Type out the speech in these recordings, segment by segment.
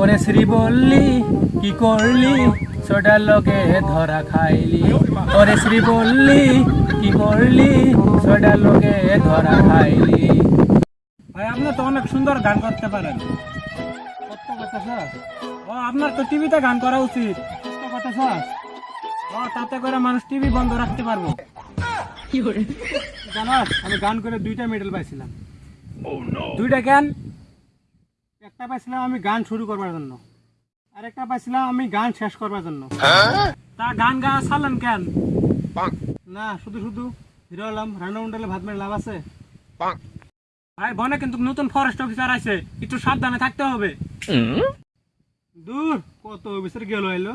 ওরে শ্রী বললি কি করলি? ছোটার লোকে ধরা খাইলি। ওরে শ্রী বললি কি করলি? ছোটার লোকে ধরা খাইলি। ভাই আপনি তো অনেক সুন্দর গান করতে পারেন। ও আপনার তো টিভিতে গান করা উচিত। কথা স্যার। ও তাতে করে মানুষ টিভি বন্ধ রাখতে পারব। জানাস আমি গান করে দুইটা মেডেল পাইছিলাম। দুইটা কেন? একটা পাইছিলাম আমি গান শুরু করবার জন্য। আর একটা পাইছিলাম আমি গান শেষ করবার জন্য। তা গান গা ছাড়লেন কেন? না শুধু শুধু। হিরো হলাম রান্না উন্ডালে ভাত মেরে লাভ আছে। ভাই বনে কিন্তু নতুন ফরেস্ট অফিসার আছে একটু সাবধানে থাকতে হবে। দূর কত অফিসার গেল এলো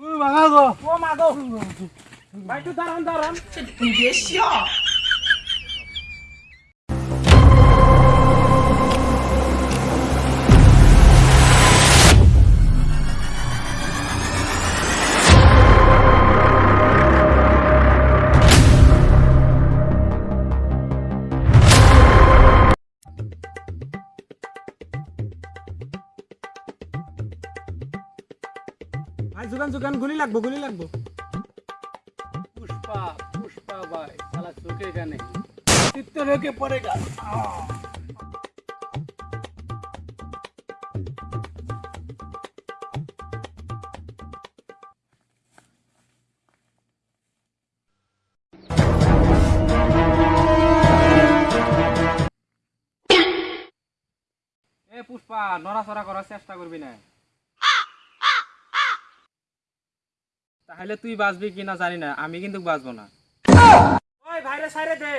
ও মাগো ও মাগো ভাই একটু দাঁড়ান দাঁড়ান। ভাই জুগান জুগান গুলি লাগবো গুলি লাগবো। পুষ্পা পুষ্পা ভাই সালা চোখে গানে চিত্ত রেখে পড়ে গা পুষ্পা, নড়াচড়া করার চেষ্টা করবি না। তাহলে তুই বাঁচবি কিনা জানি না আমি কিন্তু বাঁচবো না। ওই ভাইরে সাইরে দে।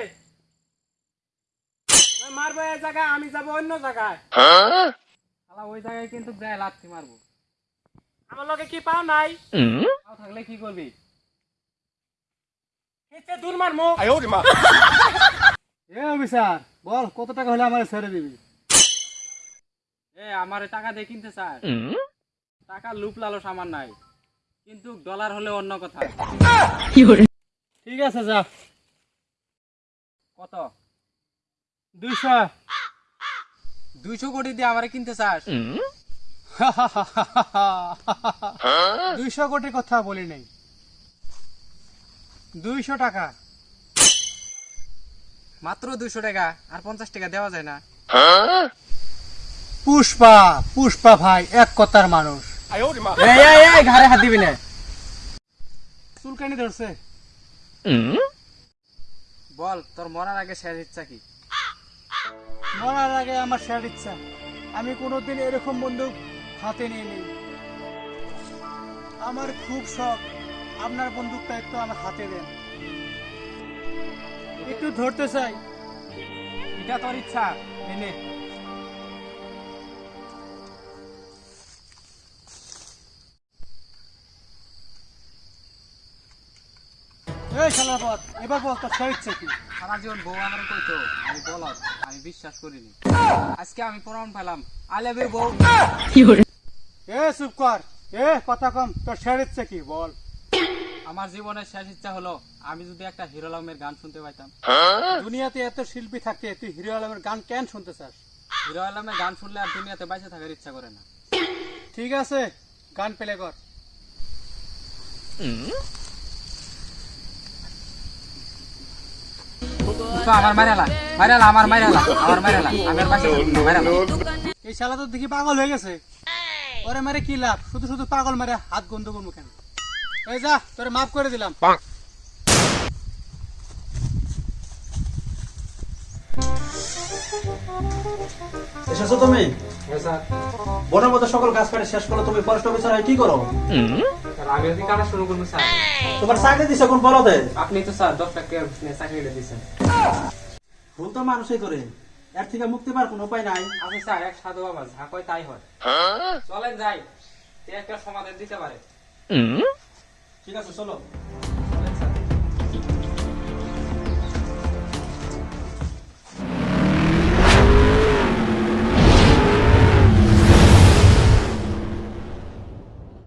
মারবো এক জায়গায় আমি যাব অন্য জায়গায়। শালা ওই জায়গায় কিন্তু দেয় লাথি মারবো। আমার লগে কি পাও নাই? পাও থাকলে কি করবি? খেতে দূর মারমো এ অফিসার বল কত টাকা হলে আমার ছেড়ে দিবি? এ আমার টাকা দিয়ে কিনতে চাস। টাকা লুপ লালস আমার নাই। কিন্তু ডলার হলে অন্য কথা। ঠিক আছে, যা। কত? দুইশো। দুইশো কোটি দিয়ে আমারে কিনতে চাস? দুইশো কোটির কথা বলি নাই। দুইশো টাকা। মাত্র দুইশো টাকা, আর পঞ্চাশ টাকা দেওয়া যায় না। পুষ্পা পুষ্পা ভাই, এক কথার মানুষ। এই এই এই ঘাড়ে হাত দিবি না। চুলকানি ধরছে। বল তোর মরার আগে শেষ ইচ্ছা কি? মরার আগে আমার শেষ ইচ্ছা। আমি কোনোদিন এরকম বন্দুক হাতে নিয়ে নিই আমার খুব শখ আপনার বন্দুকটা একটু আমার হাতে দেন। একটু ধরতে চাই। এটা তোর ইচ্ছা এনে এই শালা পথ এবার বল তোর শেষ কি? সারা জীবন বউ আমার কইতো আমি বলত আমি বিশ্বাস করিনি। আজকে আমি প্রমাণ পেলাম। আই লাভ ইউ বউ। এ চুপ কর। এ কথা কম তোর শেষ ইচ্ছা কি বল। আমার জীবনের শেষ ইচ্ছা হলো আমি যদি একটা হিরো আলমের গান শুনতে পাইতাম। দুনিয়াতে এত শিল্পী থাকে তুই হিরো আলমের গান কেন শুনতে চাস? হিরো আলমের গান শুনলে আর দুনিয়াতে বাইসে থাকার ইচ্ছা করে না। ঠিক আছে গান প্লে কর। তো আমার মাইরালা মাইরালা আমার মাইরালা আমার মাইরালা আমি আর বাইসে থাকব না, মাইরালা এই শালা তো দেখি পাগল হয়ে গেছে। ওরে মারে কি লাভ? শুধু শুধু পাগল মারে হাত গন্ধ করব কেন? এই যা তোরে মাফ করে দিলাম। এসেছ তুমি? বনের মধ্যে সকল গাছ কাটে শেষ করল তুমি ফরেস্ট অফিসার হয়ে কি করো? আমি যদি কাটা শুরু করব স্যার। তোমার চাকরি দিছে কোন বলো আপনি তো স্যার দশ লাখ চাকরিটা দিচ্ছেন ভুল তো মানুষই করে। এর থেকে মুক্তি পাওয়ার কোনো উপায় নাই। আমি স্যার এক সাধু বাবা যা কয় তাই হয়। চলেন যাই একটা সমাধান দিতে পারে? ঠিক আছে চলো।